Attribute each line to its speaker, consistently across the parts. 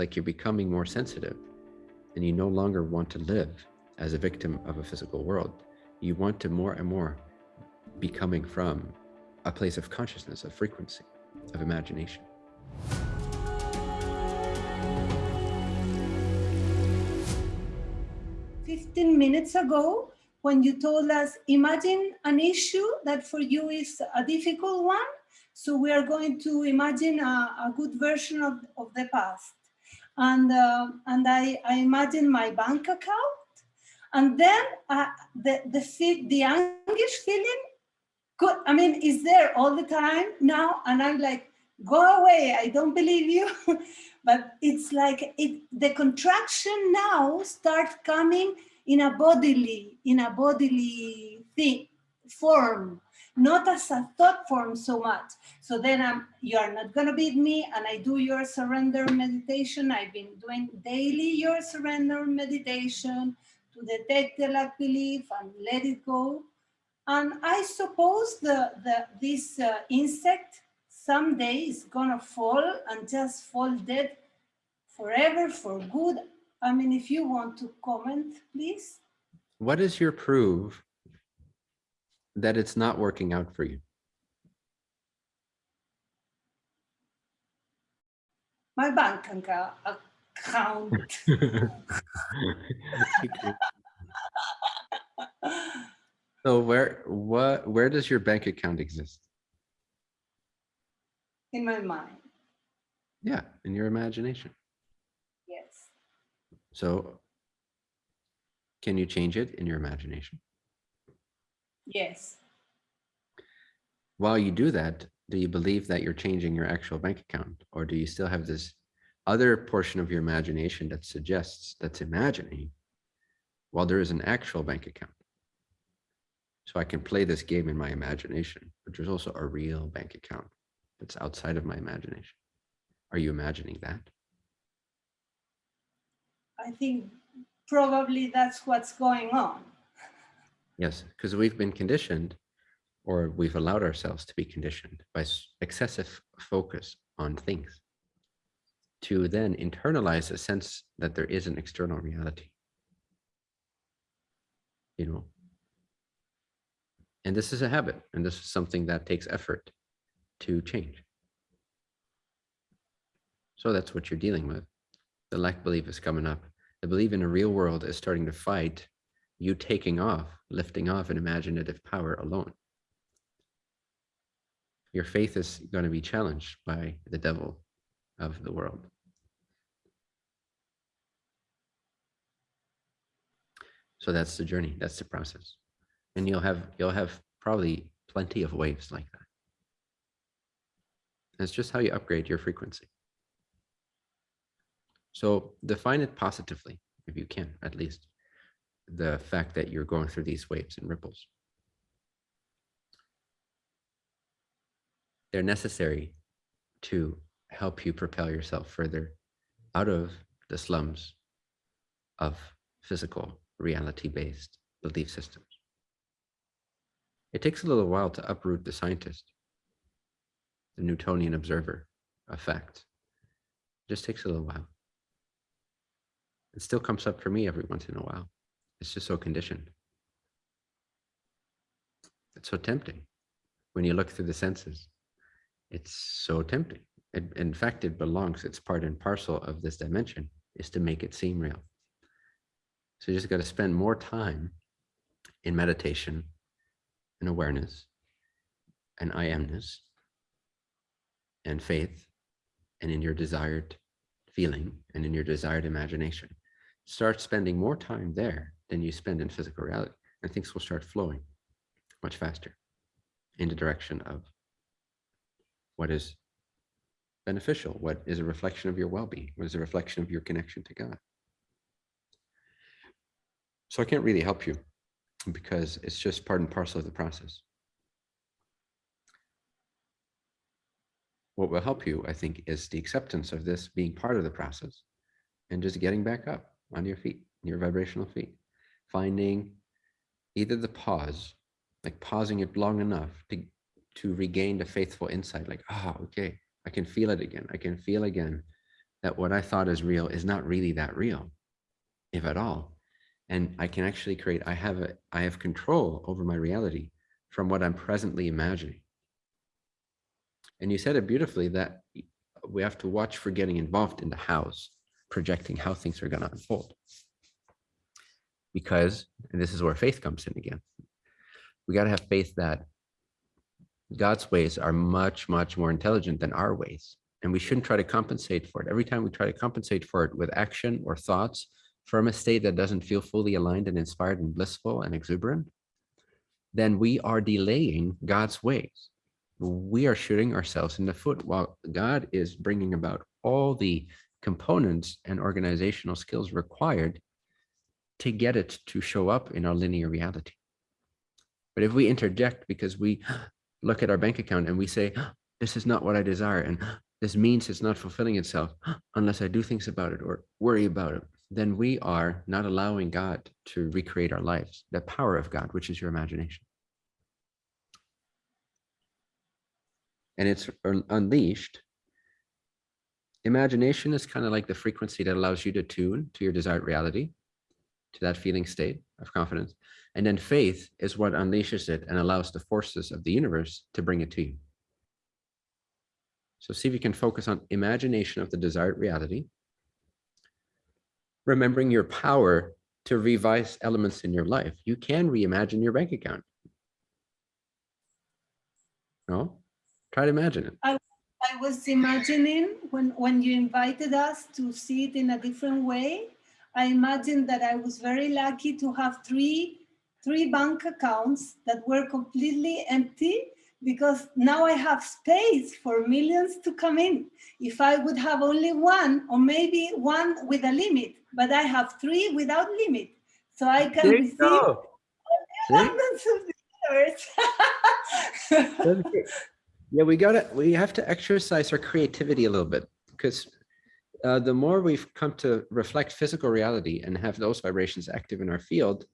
Speaker 1: like you're becoming more sensitive and you no longer want to live as a victim of a physical world. You want to more and more be coming from a place of consciousness, of frequency, of imagination.
Speaker 2: 15 minutes ago when you told us, imagine an issue that for you is a difficult one. So we are going to imagine a, a good version of, of the past. And, uh, and I, I imagine my bank account. And then uh, the, the, the anguish feeling, could, I mean, is there all the time now. And I'm like, go away, I don't believe you. but it's like it, the contraction now starts coming in a bodily, in a bodily thing, form, not as a thought form so much. So then I'm, you are not gonna beat me and I do your surrender meditation. I've been doing daily your surrender meditation to detect the lack belief and let it go. And I suppose the, the this uh, insect someday is gonna fall and just fall dead forever for good. I mean, if you want to comment, please.
Speaker 1: What is your proof that it's not working out for you?
Speaker 2: My bank account.
Speaker 1: so where what where does your bank account exist?
Speaker 2: in my mind.
Speaker 1: Yeah, in your imagination.
Speaker 2: Yes.
Speaker 1: So can you change it in your imagination?
Speaker 2: Yes.
Speaker 1: While you do that, do you believe that you're changing your actual bank account? Or do you still have this other portion of your imagination that suggests that's imagining while there is an actual bank account? So I can play this game in my imagination, but there's also a real bank account that's outside of my imagination. Are you imagining that?
Speaker 2: I think probably that's what's going on.
Speaker 1: Yes, because we've been conditioned or we've allowed ourselves to be conditioned by excessive focus on things to then internalize a sense that there is an external reality. You know, and this is a habit and this is something that takes effort to change. So that's what you're dealing with. The lack belief is coming up. The belief in a real world is starting to fight you taking off, lifting off an imaginative power alone. Your faith is going to be challenged by the devil of the world. So that's the journey. That's the process. And you'll have you'll have probably plenty of waves like that. It's just how you upgrade your frequency. So define it positively, if you can, at least, the fact that you're going through these waves and ripples. They're necessary to help you propel yourself further out of the slums of physical reality-based belief systems. It takes a little while to uproot the scientist the Newtonian observer effect. It just takes a little while. It still comes up for me every once in a while. It's just so conditioned. It's so tempting when you look through the senses. It's so tempting. It, in fact, it belongs, it's part and parcel of this dimension is to make it seem real. So you just got to spend more time in meditation and awareness and I amness and faith and in your desired feeling and in your desired imagination. Start spending more time there than you spend in physical reality and things will start flowing much faster in the direction of what is beneficial, what is a reflection of your well-being, what is a reflection of your connection to God. So I can't really help you because it's just part and parcel of the process. what will help you, I think, is the acceptance of this being part of the process and just getting back up on your feet, your vibrational feet, finding either the pause, like pausing it long enough to, to regain the faithful insight, like, ah, oh, okay, I can feel it again. I can feel again that what I thought is real is not really that real, if at all. And I can actually create, I have a, I have control over my reality from what I'm presently imagining. And you said it beautifully that we have to watch for getting involved in the hows, projecting how things are going to unfold. Because, and this is where faith comes in again, we got to have faith that God's ways are much, much more intelligent than our ways. And we shouldn't try to compensate for it. Every time we try to compensate for it with action or thoughts from a state that doesn't feel fully aligned and inspired and blissful and exuberant, then we are delaying God's ways. We are shooting ourselves in the foot while God is bringing about all the components and organizational skills required to get it to show up in our linear reality. But if we interject because we look at our bank account and we say, this is not what I desire, and this means it's not fulfilling itself unless I do things about it or worry about it, then we are not allowing God to recreate our lives, the power of God, which is your imagination. And it's unleashed. Imagination is kind of like the frequency that allows you to tune to your desired reality, to that feeling state of confidence. And then faith is what unleashes it and allows the forces of the universe to bring it to you. So see if you can focus on imagination of the desired reality, remembering your power to revise elements in your life. You can reimagine your bank account. No? Try to imagine it.
Speaker 2: I, I was imagining when, when you invited us to see it in a different way, I imagine that I was very lucky to have three three bank accounts that were completely empty because now I have space for millions to come in. If I would have only one or maybe one with a limit, but I have three without limit. So I can
Speaker 1: There you
Speaker 2: receive
Speaker 1: go. See?
Speaker 2: abundance of the universe.
Speaker 1: Yeah, we gotta, we have to exercise our creativity a little bit because uh, the more we've come to reflect physical reality and have those vibrations active in our field,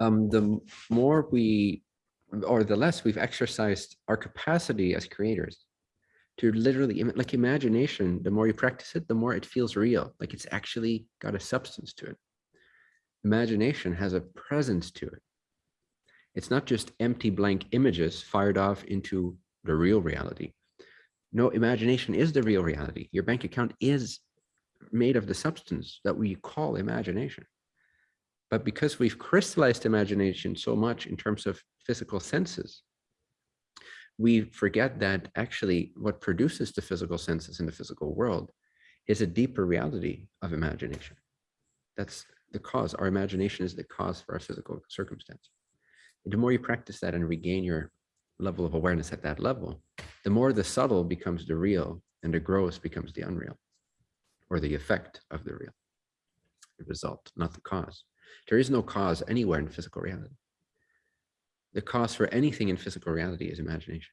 Speaker 1: um, the more we, or the less we've exercised our capacity as creators to literally, like imagination, the more you practice it, the more it feels real, like it's actually got a substance to it. Imagination has a presence to it. It's not just empty blank images fired off into the real reality. No, imagination is the real reality. Your bank account is made of the substance that we call imagination. But because we've crystallized imagination so much in terms of physical senses, we forget that actually what produces the physical senses in the physical world is a deeper reality of imagination. That's the cause. Our imagination is the cause for our physical circumstance the more you practice that and regain your level of awareness at that level, the more the subtle becomes the real and the gross becomes the unreal or the effect of the real, the result, not the cause. There is no cause anywhere in physical reality. The cause for anything in physical reality is imagination.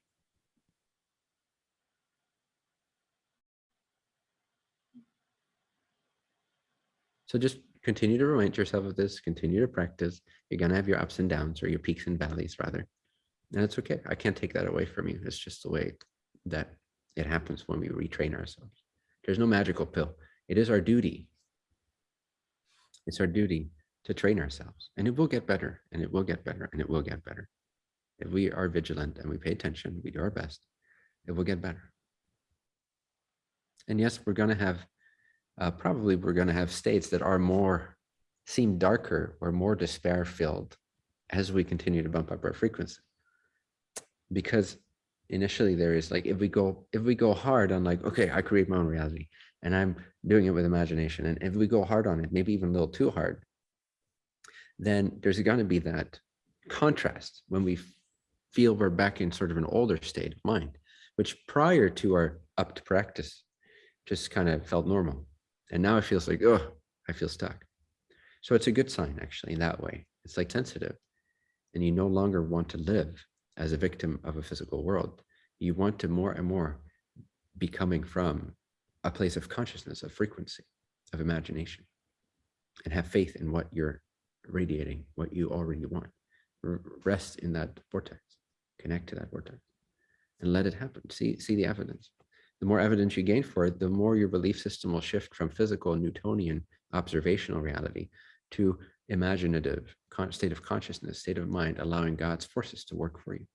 Speaker 1: So just continue to remind yourself of this, continue to practice. You're going to have your ups and downs or your peaks and valleys rather. And it's okay. I can't take that away from you. It's just the way that it happens when we retrain ourselves. There's no magical pill. It is our duty. It's our duty to train ourselves and it will get better and it will get better and it will get better. If we are vigilant and we pay attention, we do our best, it will get better. And yes, we're going to have uh, probably we're going to have states that are more seem darker or more despair filled as we continue to bump up our frequency because initially there is like if we go if we go hard on like okay i create my own reality and i'm doing it with imagination and if we go hard on it maybe even a little too hard then there's going to be that contrast when we feel we're back in sort of an older state of mind which prior to our up to practice just kind of felt normal and now it feels like, oh, I feel stuck. So it's a good sign, actually, in that way. It's like sensitive. And you no longer want to live as a victim of a physical world. You want to more and more be coming from a place of consciousness, of frequency, of imagination, and have faith in what you're radiating, what you already want. Rest in that vortex, connect to that vortex, and let it happen. See, see the evidence. the more evidence you gain for it, the more your belief system will shift from physical Newtonian observational reality to imaginative state of consciousness, state of mind, allowing God's forces to work for you.